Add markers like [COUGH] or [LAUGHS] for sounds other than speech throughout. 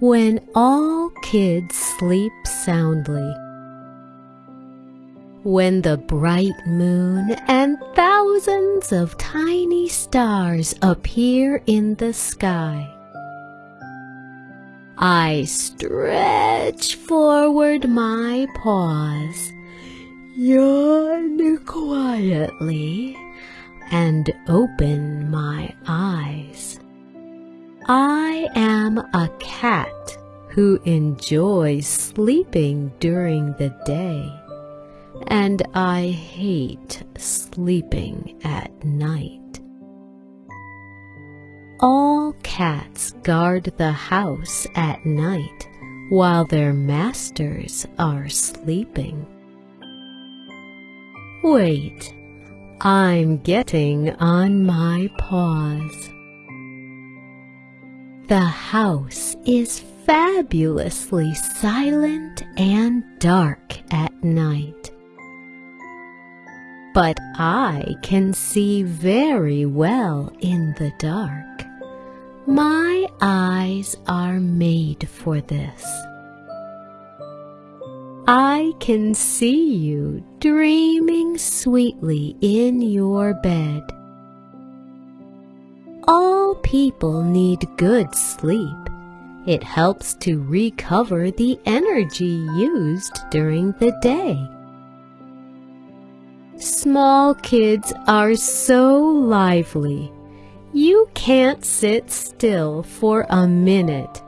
when all kids sleep soundly. When the bright moon and thousands of tiny stars appear in the sky. I stretch forward my paws, yawn quietly, and open my eyes. I am a cat who enjoys sleeping during the day, and I hate sleeping at night. All cats guard the house at night while their masters are sleeping. Wait, I'm getting on my paws. The house is fabulously silent and dark at night. But I can see very well in the dark. My eyes are made for this. I can see you dreaming sweetly in your bed people need good sleep. It helps to recover the energy used during the day. Small kids are so lively. You can't sit still for a minute.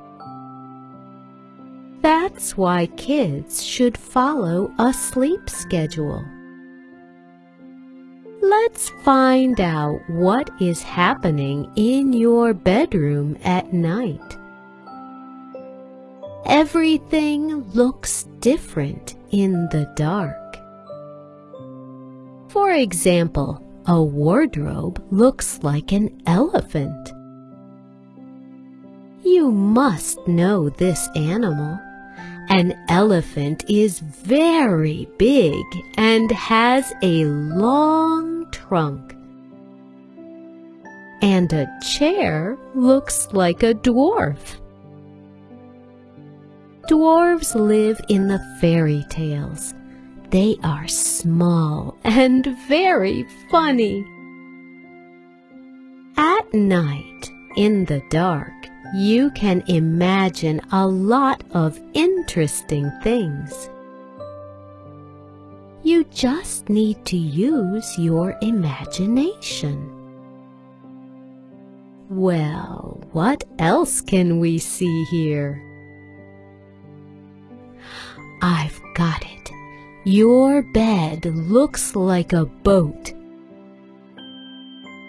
That's why kids should follow a sleep schedule. Let's find out what is happening in your bedroom at night. Everything looks different in the dark. For example, a wardrobe looks like an elephant. You must know this animal. An elephant is very big and has a long trunk. And a chair looks like a dwarf. Dwarves live in the fairy tales. They are small and very funny. At night, in the dark, you can imagine a lot of interesting things. You just need to use your imagination. Well, what else can we see here? I've got it. Your bed looks like a boat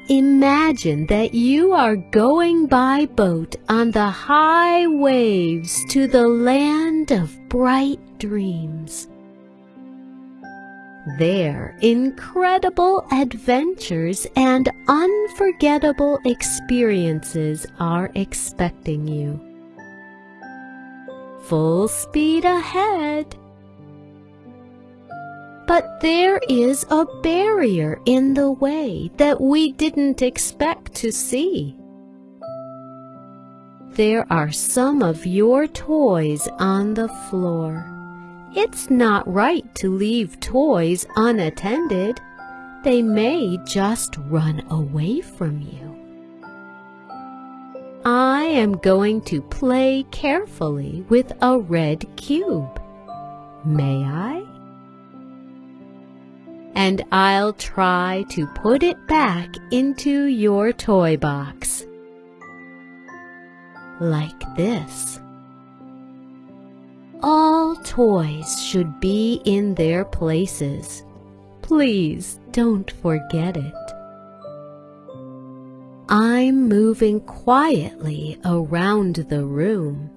Imagine that you are going by boat on the high waves to the land of bright dreams. There, incredible adventures and unforgettable experiences are expecting you. Full speed ahead! But there is a barrier in the way that we didn't expect to see. There are some of your toys on the floor. It's not right to leave toys unattended. They may just run away from you. I am going to play carefully with a red cube. May I? and I'll try to put it back into your toy box. Like this. All toys should be in their places. Please don't forget it. I'm moving quietly around the room.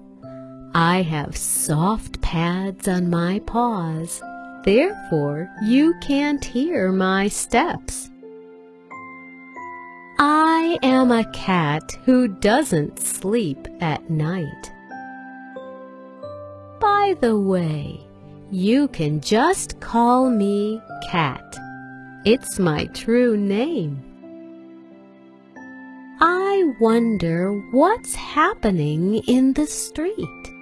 I have soft pads on my paws Therefore you can't hear my steps. I am a cat who doesn't sleep at night. By the way, you can just call me Cat. It's my true name. I wonder what's happening in the street.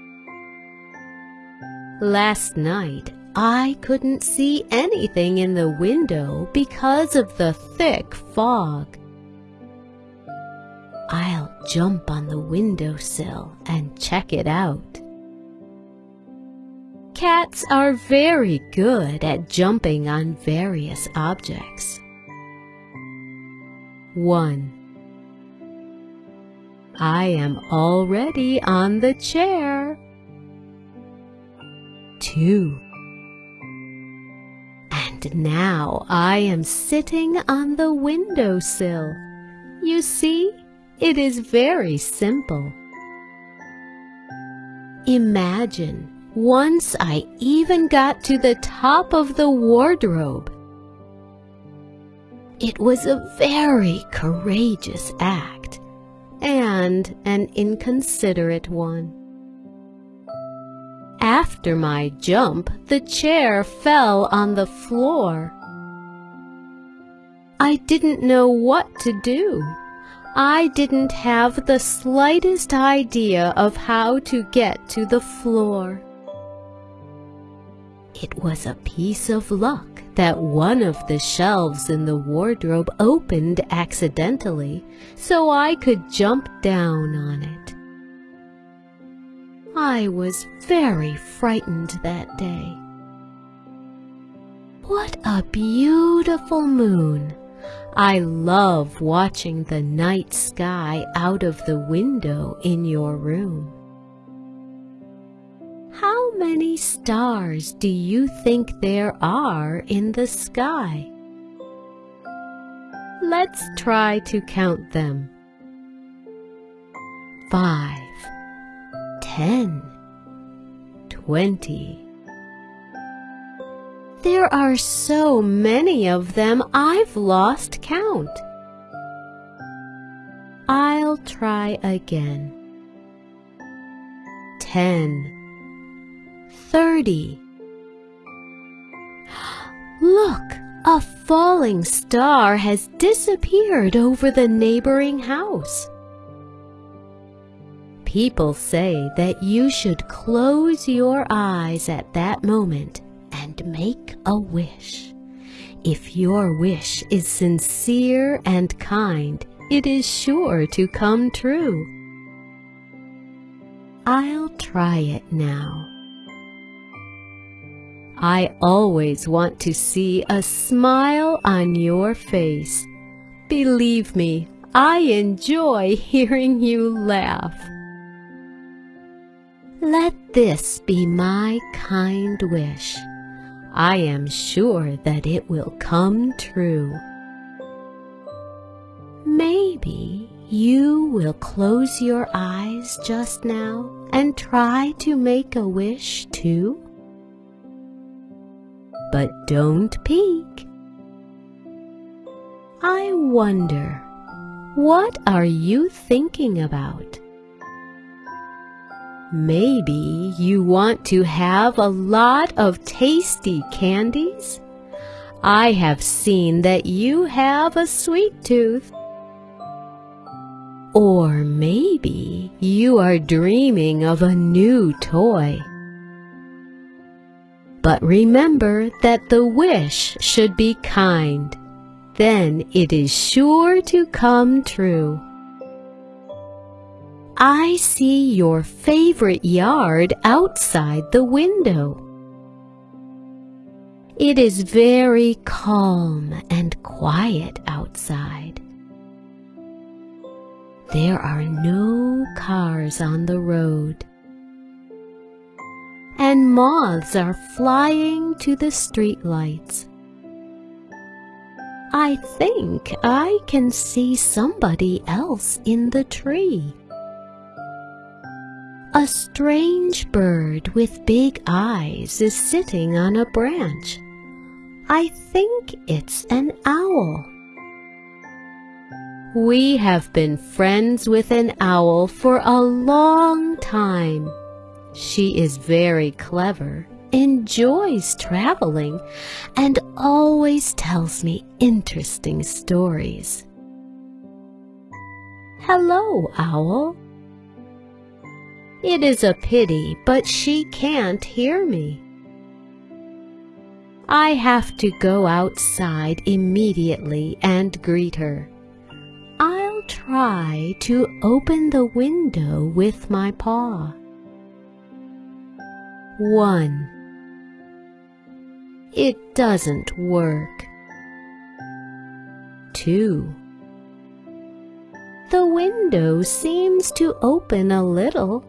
Last night, I couldn't see anything in the window because of the thick fog. I'll jump on the windowsill and check it out. Cats are very good at jumping on various objects. 1. I am already on the chair. 2. And now I am sitting on the windowsill. You see, it is very simple. Imagine once I even got to the top of the wardrobe. It was a very courageous act and an inconsiderate one. After my jump, the chair fell on the floor. I didn't know what to do. I didn't have the slightest idea of how to get to the floor. It was a piece of luck that one of the shelves in the wardrobe opened accidentally, so I could jump down on it. I was very frightened that day. What a beautiful moon! I love watching the night sky out of the window in your room. Many stars do you think there are in the sky? Let's try to count them. Five, ten, twenty. There are so many of them I've lost count. I'll try again. Ten, thirty. Look, a falling star has disappeared over the neighboring house. People say that you should close your eyes at that moment and make a wish. If your wish is sincere and kind, it is sure to come true. I'll try it now. I always want to see a smile on your face. Believe me, I enjoy [LAUGHS] hearing you laugh. Let this be my kind wish. I am sure that it will come true. Maybe you will close your eyes just now and try to make a wish too? But don't peek. I wonder, what are you thinking about? Maybe you want to have a lot of tasty candies? I have seen that you have a sweet tooth. Or maybe you are dreaming of a new toy. But remember that the wish should be kind. Then it is sure to come true. I see your favorite yard outside the window. It is very calm and quiet outside. There are no cars on the road. And moths are flying to the streetlights. I think I can see somebody else in the tree. A strange bird with big eyes is sitting on a branch. I think it's an owl. We have been friends with an owl for a long time. She is very clever, enjoys traveling, and always tells me interesting stories. Hello, Owl. It is a pity, but she can't hear me. I have to go outside immediately and greet her. I'll try to open the window with my paw. 1. It doesn't work. 2. The window seems to open a little.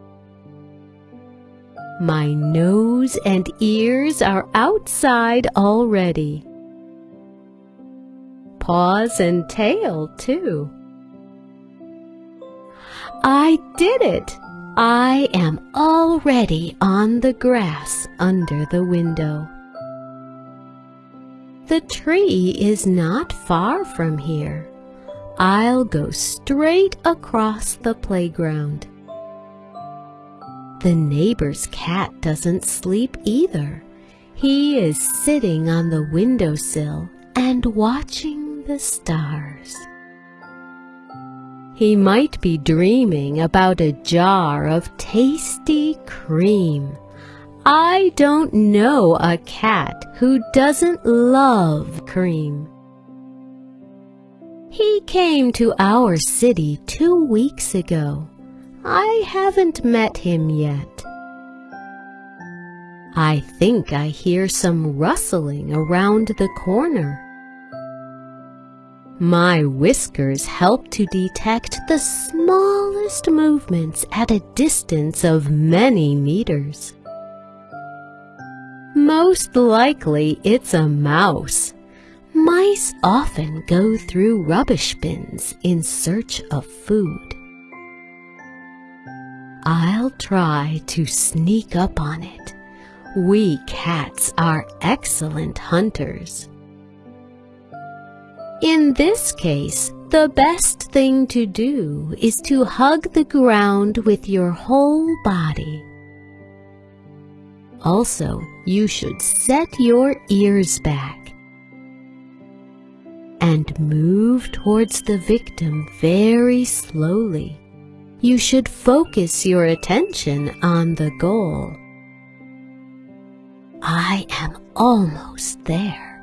My nose and ears are outside already. Paws and tail, too. I did it! I am already on the grass under the window. The tree is not far from here. I'll go straight across the playground. The neighbor's cat doesn't sleep either. He is sitting on the windowsill and watching the stars. He might be dreaming about a jar of tasty cream. I don't know a cat who doesn't love cream. He came to our city two weeks ago. I haven't met him yet. I think I hear some rustling around the corner. My whiskers help to detect the smallest movements at a distance of many meters. Most likely it's a mouse. Mice often go through rubbish bins in search of food. I'll try to sneak up on it. We cats are excellent hunters. In this case, the best thing to do is to hug the ground with your whole body. Also, you should set your ears back and move towards the victim very slowly you should focus your attention on the goal. I am almost there.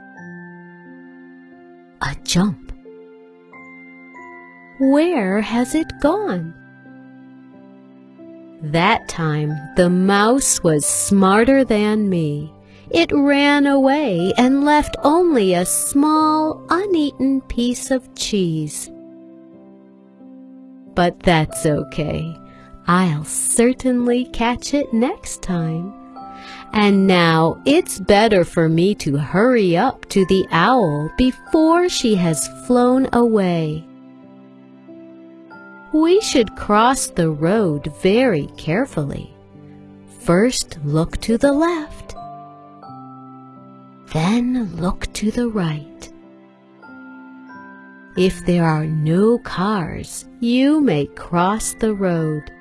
A jump. Where has it gone? That time the mouse was smarter than me. It ran away and left only a small, uneaten piece of cheese but that's okay. I'll certainly catch it next time. And now it's better for me to hurry up to the owl before she has flown away. We should cross the road very carefully. First look to the left, then look to the right. If there are no cars, you may cross the road.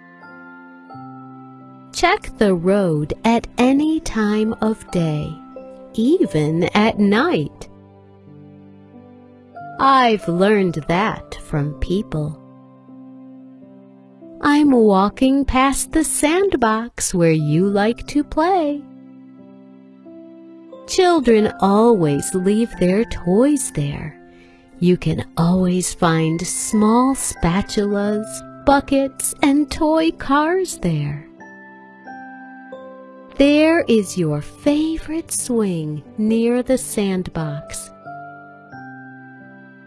Check the road at any time of day, even at night. I've learned that from people. I'm walking past the sandbox where you like to play. Children always leave their toys there you can always find small spatulas, buckets, and toy cars there. There is your favorite swing near the sandbox.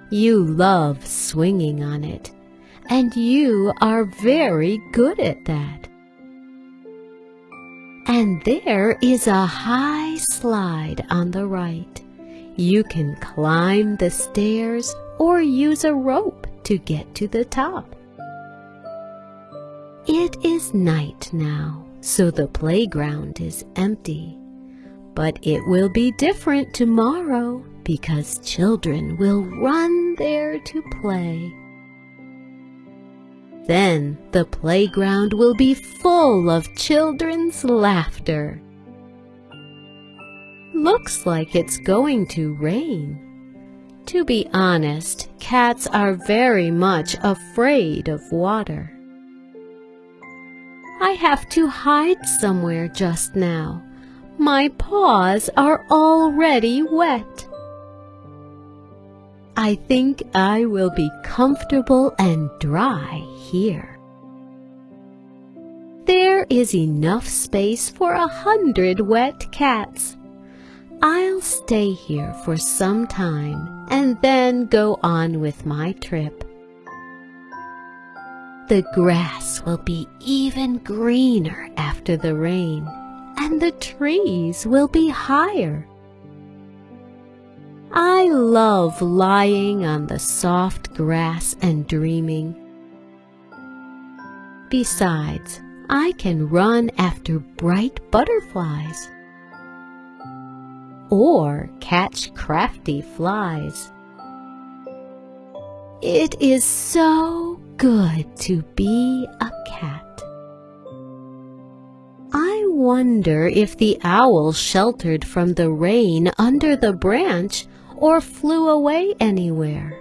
You love swinging on it, and you are very good at that. And there is a high slide on the right. You can climb the stairs or use a rope to get to the top. It is night now, so the playground is empty. But it will be different tomorrow because children will run there to play. Then the playground will be full of children's laughter. Looks like it's going to rain. To be honest, cats are very much afraid of water. I have to hide somewhere just now. My paws are already wet. I think I will be comfortable and dry here. There is enough space for a hundred wet cats. I'll stay here for some time and then go on with my trip. The grass will be even greener after the rain, and the trees will be higher. I love lying on the soft grass and dreaming. Besides, I can run after bright butterflies or catch crafty flies. It is so good to be a cat. I wonder if the owl sheltered from the rain under the branch or flew away anywhere.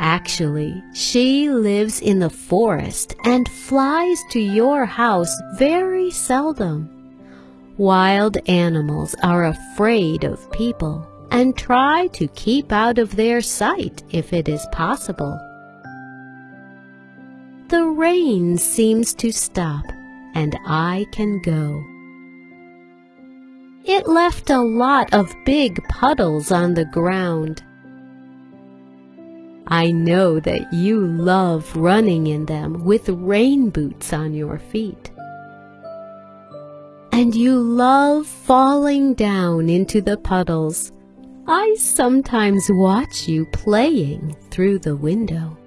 Actually, she lives in the forest and flies to your house very seldom. Wild animals are afraid of people and try to keep out of their sight if it is possible. The rain seems to stop and I can go. It left a lot of big puddles on the ground. I know that you love running in them with rain boots on your feet. And you love falling down into the puddles. I sometimes watch you playing through the window.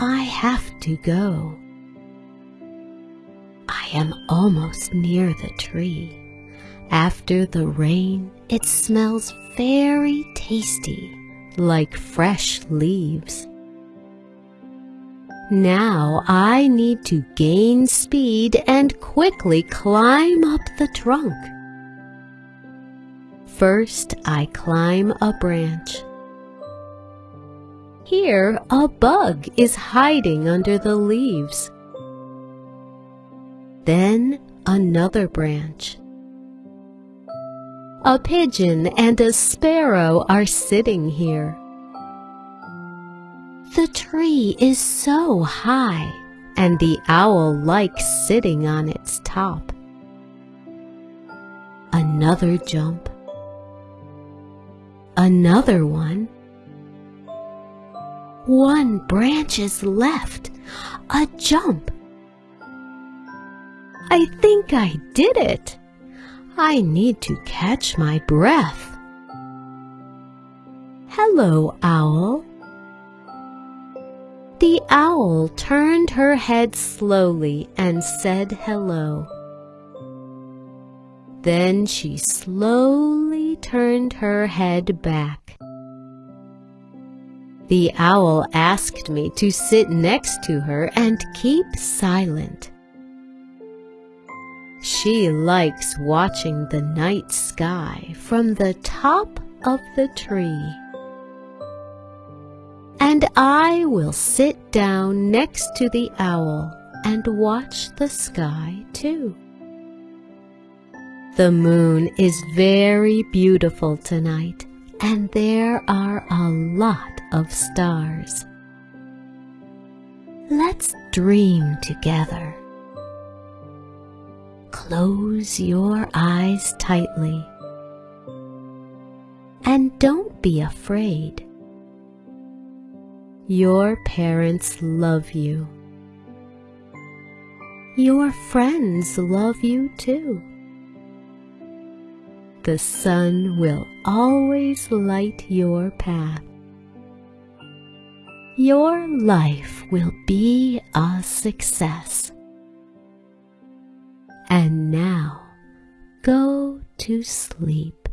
I have to go. I am almost near the tree. After the rain, it smells very tasty like fresh leaves. Now I need to gain speed and quickly climb up the trunk. First, I climb a branch. Here, a bug is hiding under the leaves. Then, another branch. A pigeon and a sparrow are sitting here. The tree is so high, and the owl likes sitting on its top. Another jump. Another one. One branch is left. A jump. I think I did it. I need to catch my breath. Hello, owl. The owl turned her head slowly and said hello. Then she slowly turned her head back. The owl asked me to sit next to her and keep silent. She likes watching the night sky from the top of the tree. And I will sit down next to the owl and watch the sky too. The moon is very beautiful tonight, and there are a lot of stars. Let's dream together. Close your eyes tightly. And don't be afraid. Your parents love you. Your friends love you too. The sun will always light your path. Your life will be a success. And now go to sleep.